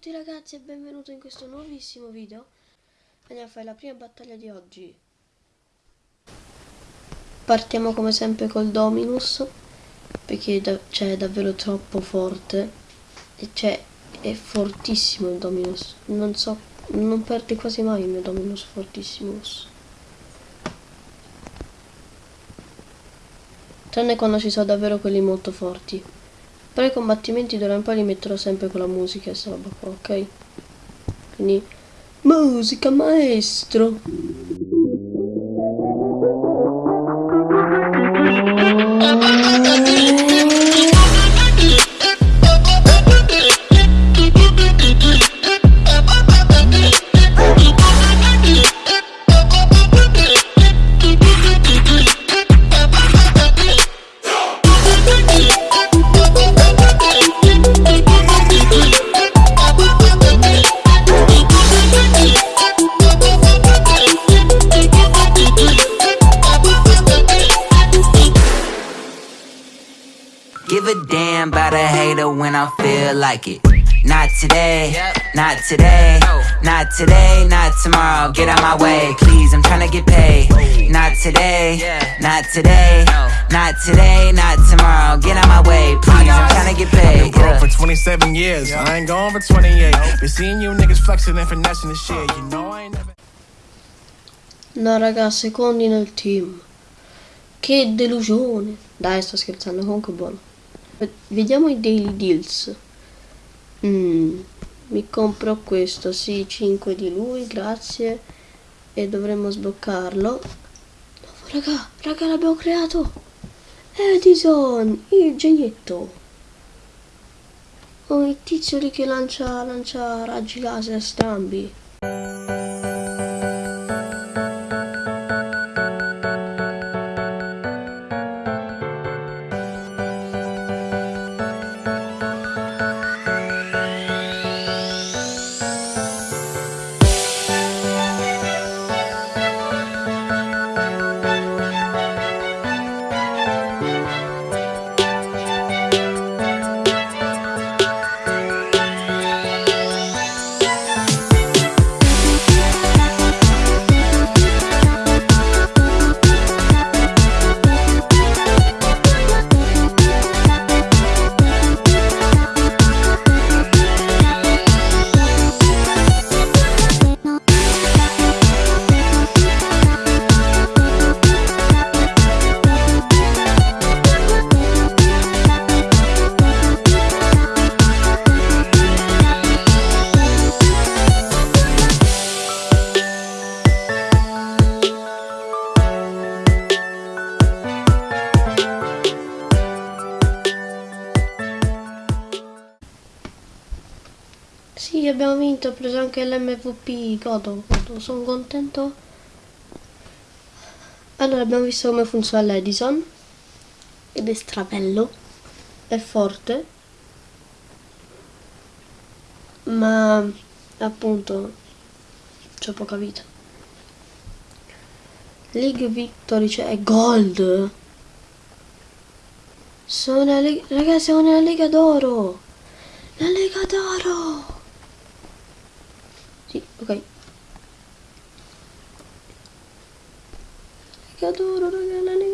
tutti ragazzi e benvenuti in questo nuovissimo video. Andiamo a fare la prima battaglia di oggi. Partiamo come sempre col Dominus Perché da cioè, è davvero troppo forte. E cioè è fortissimo il Dominus. Non so, non perde quasi mai il mio Dominus fortissimus Tranne quando ci sono davvero quelli molto forti però i combattimenti d'ora in poi li metterò sempre con la musica e sta roba qua, ok? Quindi, musica maestro! Give a damn about a hater when I feel like it. Not today, not today, not today, not tomorrow. Get out my way, please. I'm trying to get paid. Not today, not today, not today, not tomorrow. Get out my way, please. I'm trying to get paid. Been broke for 27 years. I ain't going for 28. Been seeing you niggas flexing and finessing the shit. You know I ain't never. No raga, secondi nel team. Che delusione. Dai, sto scherzando, comunque buono. Vediamo i daily deals. Mm, mi compro questo, sì, 5 di lui, grazie. E dovremmo sbloccarlo. No, raga, raga, l'abbiamo creato. Edison, il genietto. Oh, il tizio lì che lancia, lancia raggi laser strambi. Sì, abbiamo vinto, ho preso anche l'MVP, godo, godo, sono contento. Allora, abbiamo visto come funziona l'Edison, ed è strabello, è forte, ma appunto c'è poca vita. League Victory, cioè è gold. Sono una lega, ragazzi, siamo nella Lega d'Oro. La Lega d'Oro. Sì, ok. Lega d'Oro, raga, la Lega d'Oro.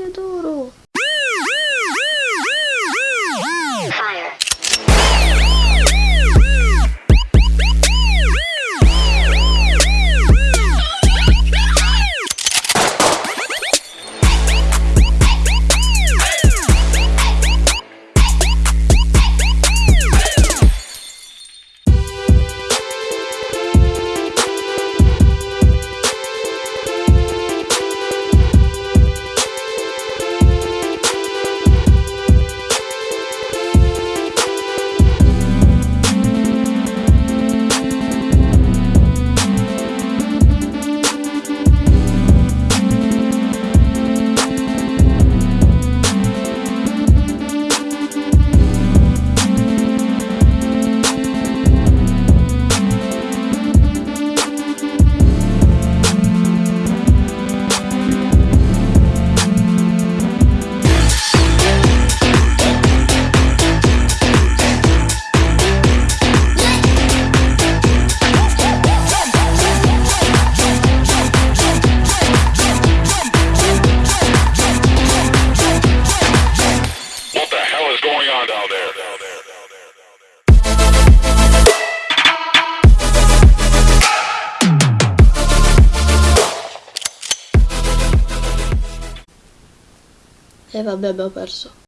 E vabbè abbiamo perso.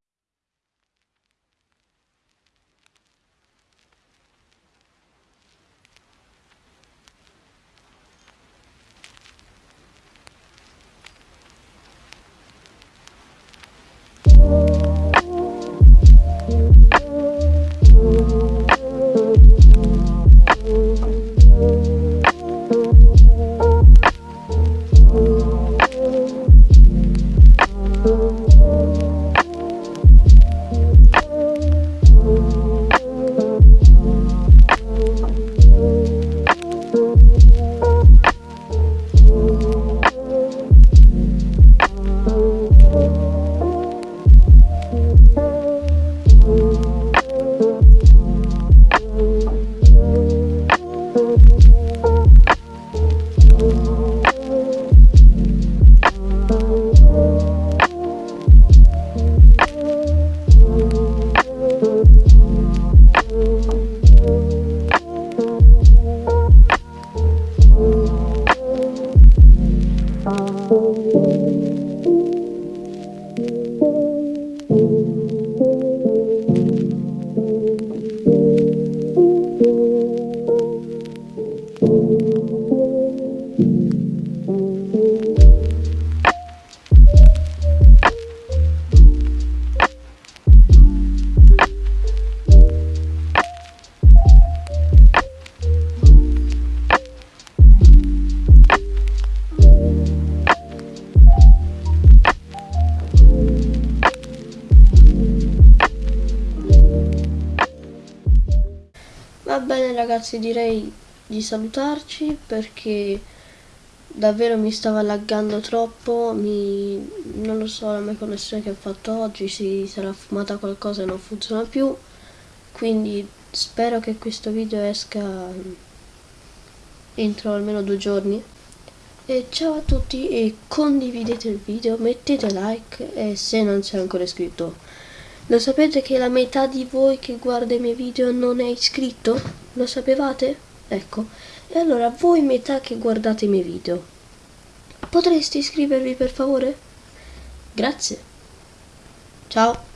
Va bene ragazzi, direi di salutarci perché davvero mi stava laggando troppo, mi... non lo so, la mia connessione che ho fatto oggi si sarà fumata qualcosa e non funziona più, quindi spero che questo video esca entro almeno due giorni. E ciao a tutti e condividete il video, mettete like e se non sei ancora iscritto lo sapete che la metà di voi che guarda i miei video non è iscritto? Lo sapevate? Ecco. E allora voi metà che guardate i miei video, potreste iscrivervi per favore? Grazie. Ciao.